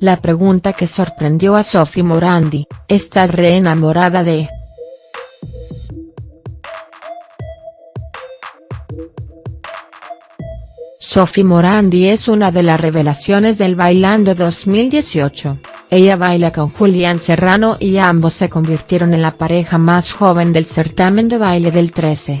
La pregunta que sorprendió a Sophie Morandi, ¿estás re enamorada de?. Sophie Morandi es una de las revelaciones del Bailando 2018, ella baila con Julián Serrano y ambos se convirtieron en la pareja más joven del certamen de baile del 13.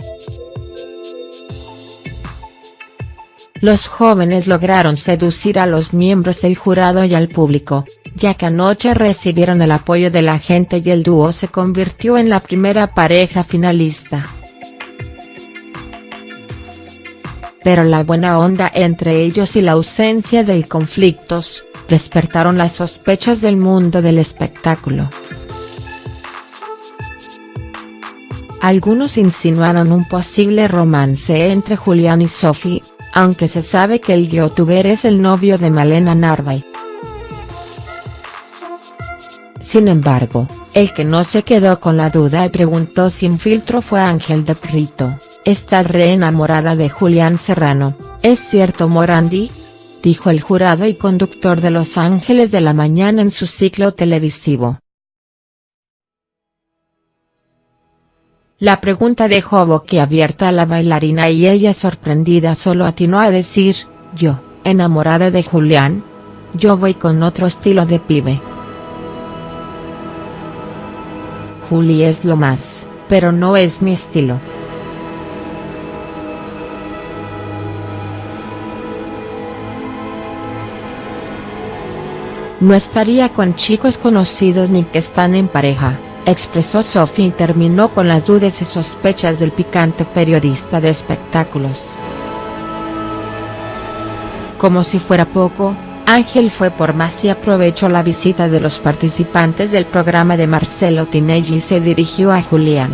Los jóvenes lograron seducir a los miembros del jurado y al público, ya que anoche recibieron el apoyo de la gente y el dúo se convirtió en la primera pareja finalista. Pero la buena onda entre ellos y la ausencia de conflictos, despertaron las sospechas del mundo del espectáculo. Algunos insinuaron un posible romance entre Julián y Sophie, aunque se sabe que el youtuber es el novio de Malena Narvay. Sin embargo, el que no se quedó con la duda y preguntó sin filtro fue Ángel de Prito, ¿estás re enamorada de Julián Serrano, es cierto Morandi?, dijo el jurado y conductor de Los Ángeles de la Mañana en su ciclo televisivo. La pregunta dejó boquiabierta a la bailarina y ella sorprendida solo atinó a decir, yo, enamorada de Julián. Yo voy con otro estilo de pibe. Juli es lo más, pero no es mi estilo. No estaría con chicos conocidos ni que están en pareja expresó Sophie y terminó con las dudas y sospechas del picante periodista de espectáculos. Como si fuera poco, Ángel fue por más y aprovechó la visita de los participantes del programa de Marcelo Tinelli y se dirigió a Julián.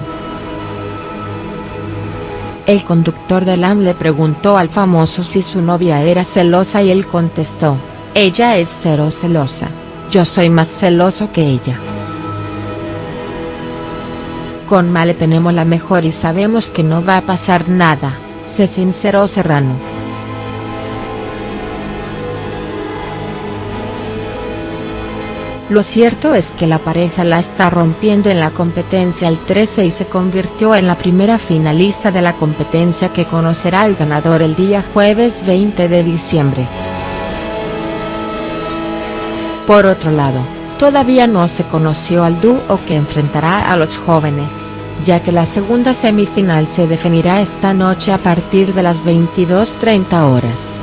El conductor del AM le preguntó al famoso si su novia era celosa y él contestó, ella es cero celosa, yo soy más celoso que ella. Con Male tenemos la mejor y sabemos que no va a pasar nada, se sinceró Serrano. Lo cierto es que la pareja la está rompiendo en la competencia el 13 y se convirtió en la primera finalista de la competencia que conocerá al ganador el día jueves 20 de diciembre. Por otro lado, Todavía no se conoció al dúo que enfrentará a los jóvenes, ya que la segunda semifinal se definirá esta noche a partir de las 22.30 horas.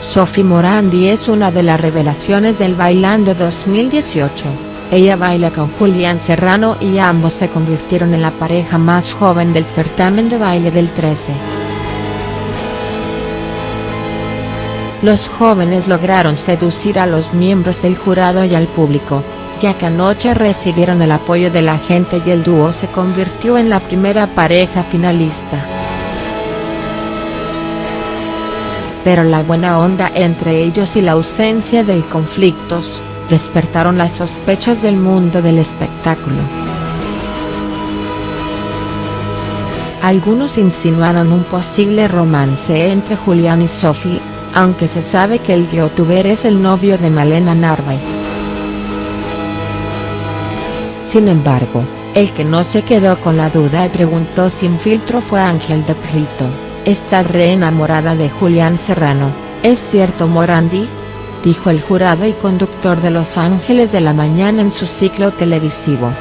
Sophie Morandi es una de las revelaciones del Bailando 2018, ella baila con Julián Serrano y ambos se convirtieron en la pareja más joven del certamen de baile del 13. Los jóvenes lograron seducir a los miembros del jurado y al público, ya que anoche recibieron el apoyo de la gente y el dúo se convirtió en la primera pareja finalista. Pero la buena onda entre ellos y la ausencia de conflictos, despertaron las sospechas del mundo del espectáculo. Algunos insinuaron un posible romance entre Julián y Sophie, aunque se sabe que el youtuber es el novio de Malena Narvay. Sin embargo, el que no se quedó con la duda y preguntó sin filtro fue Ángel de Prito, ¿estás re enamorada de Julián Serrano, es cierto Morandi?, dijo el jurado y conductor de Los Ángeles de la Mañana en su ciclo televisivo.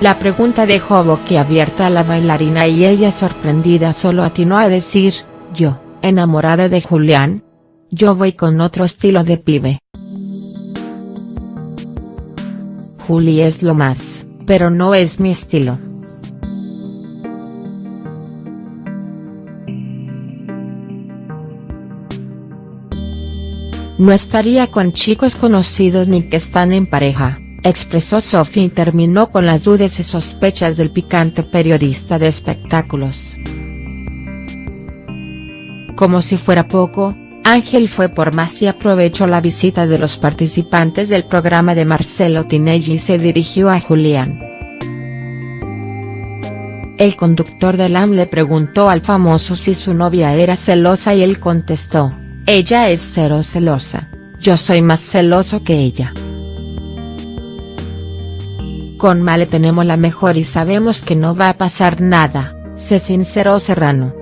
La pregunta dejó boquiabierta a la bailarina y ella sorprendida solo atinó a decir, yo, enamorada de Julián. Yo voy con otro estilo de pibe. Juli es lo más, pero no es mi estilo. No estaría con chicos conocidos ni que están en pareja expresó Sophie y terminó con las dudas y sospechas del picante periodista de espectáculos. Como si fuera poco, Ángel fue por más y aprovechó la visita de los participantes del programa de Marcelo Tinelli y se dirigió a Julián. el conductor del AM le preguntó al famoso si su novia era celosa y él contestó, ella es cero celosa, yo soy más celoso que ella. Con Male tenemos la mejor y sabemos que no va a pasar nada, se sinceró Serrano.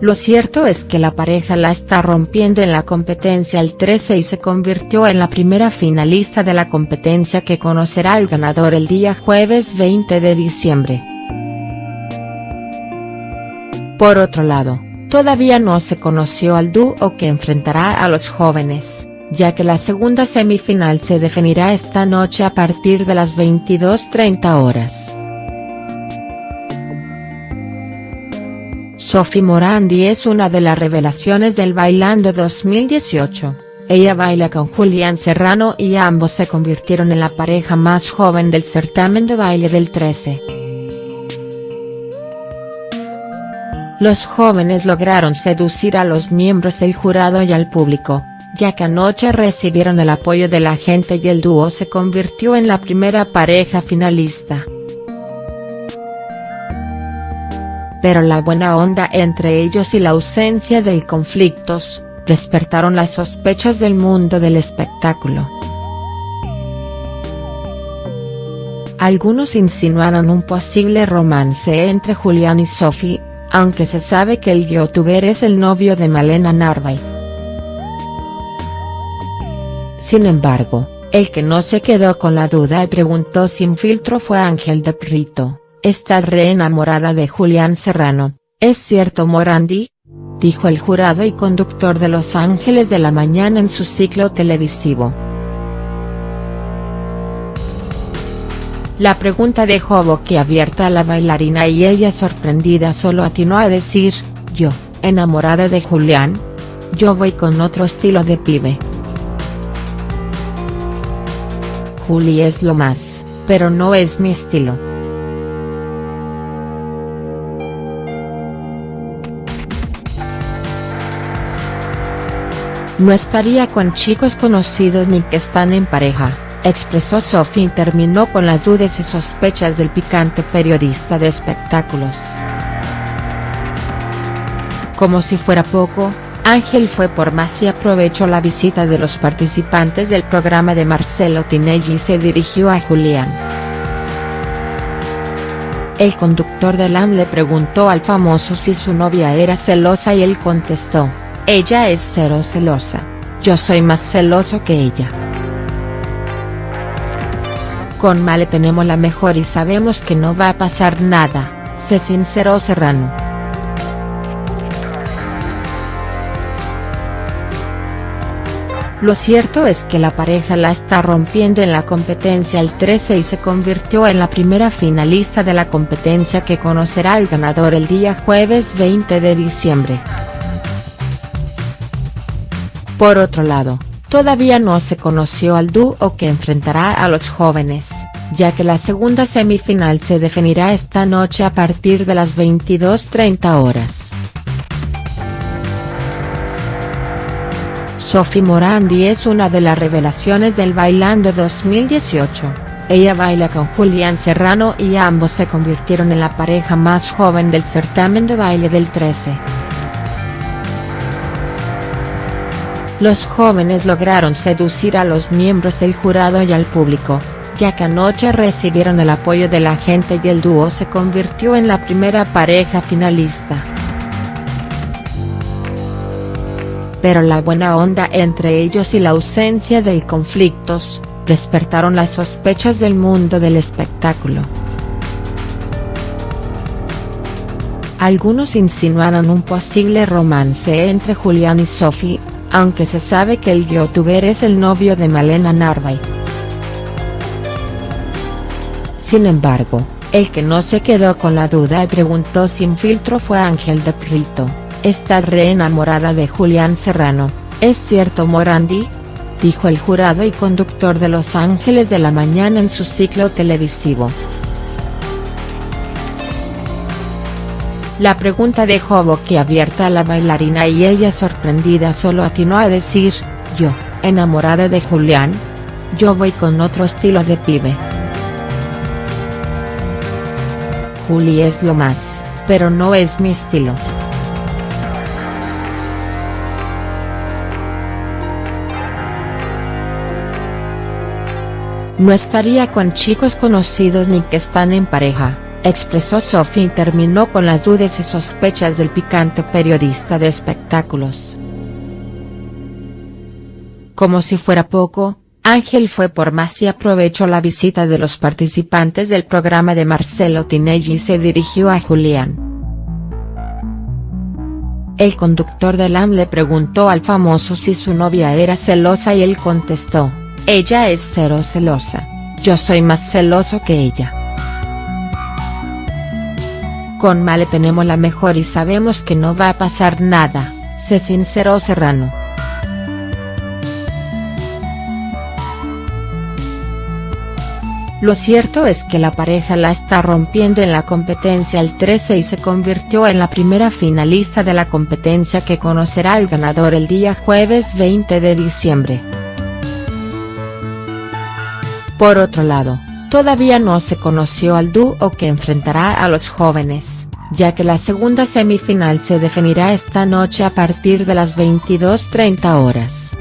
Lo cierto es que la pareja la está rompiendo en la competencia el 13 y se convirtió en la primera finalista de la competencia que conocerá al ganador el día jueves 20 de diciembre. Por otro lado, todavía no se conoció al dúo que enfrentará a los jóvenes, ya que la segunda semifinal se definirá esta noche a partir de las 22.30 horas. Sophie Morandi es una de las revelaciones del Bailando 2018, ella baila con Julián Serrano y ambos se convirtieron en la pareja más joven del certamen de baile del 13. Los jóvenes lograron seducir a los miembros del jurado y al público, ya que anoche recibieron el apoyo de la gente y el dúo se convirtió en la primera pareja finalista. pero la buena onda entre ellos y la ausencia de conflictos, despertaron las sospechas del mundo del espectáculo. Algunos insinuaron un posible romance entre Julián y Sophie, aunque se sabe que el youtuber es el novio de Malena Narvay. Sin embargo, el que no se quedó con la duda y preguntó sin filtro fue Ángel de Prito. Estás re enamorada de Julián Serrano, ¿es cierto Morandi? Dijo el jurado y conductor de Los Ángeles de la Mañana en su ciclo televisivo. La pregunta dejó boquiabierta a la bailarina y ella sorprendida solo atinó a decir, yo, enamorada de Julián. Yo voy con otro estilo de pibe. Juli es lo más, pero no es mi estilo. No estaría con chicos conocidos ni que están en pareja, expresó Sophie y terminó con las dudas y sospechas del picante periodista de espectáculos. Como si fuera poco, Ángel fue por más y aprovechó la visita de los participantes del programa de Marcelo Tinelli y se dirigió a Julián. El conductor del AM le preguntó al famoso si su novia era celosa y él contestó, ella es cero celosa, yo soy más celoso que ella. Con Male tenemos la mejor y sabemos que no va a pasar nada, se sinceró Serrano. Lo cierto es que la pareja la está rompiendo en la competencia el 13 y se convirtió en la primera finalista de la competencia que conocerá al ganador el día jueves 20 de diciembre. Por otro lado, todavía no se conoció al dúo que enfrentará a los jóvenes, ya que la segunda semifinal se definirá esta noche a partir de las 22.30 horas. Sophie Morandi es una de las revelaciones del Bailando 2018, ella baila con Julián Serrano y ambos se convirtieron en la pareja más joven del certamen de baile del 13. Los jóvenes lograron seducir a los miembros del jurado y al público, ya que anoche recibieron el apoyo de la gente y el dúo se convirtió en la primera pareja finalista. Pero la buena onda entre ellos y la ausencia de conflictos, despertaron las sospechas del mundo del espectáculo. Algunos insinuaron un posible romance entre Julián y Sophie, aunque se sabe que el youtuber es el novio de Malena Narvay. Sin embargo, el que no se quedó con la duda y preguntó sin filtro fue Ángel de Prito, ¿estás re enamorada de Julián Serrano, es cierto Morandi? Dijo el jurado y conductor de Los Ángeles de la Mañana en su ciclo televisivo. La pregunta dejó boquiabierta a la bailarina y ella sorprendida solo atinó a decir, yo, enamorada de Julián. yo voy con otro estilo de pibe. Juli es lo más, pero no es mi estilo. No estaría con chicos conocidos ni que están en pareja, expresó Sophie y terminó con las dudas y sospechas del picante periodista de espectáculos. Como si fuera poco, Ángel fue por más y aprovechó la visita de los participantes del programa de Marcelo Tinelli y se dirigió a Julián. El conductor del AM le preguntó al famoso si su novia era celosa y él contestó, ella es cero celosa, yo soy más celoso que ella. Con Male tenemos la mejor y sabemos que no va a pasar nada, se sinceró Serrano. Lo cierto es que la pareja la está rompiendo en la competencia el 13 y se convirtió en la primera finalista de la competencia que conocerá al ganador el día jueves 20 de diciembre. Por otro lado, todavía no se conoció al dúo que enfrentará a los jóvenes, ya que la segunda semifinal se definirá esta noche a partir de las 22.30 horas.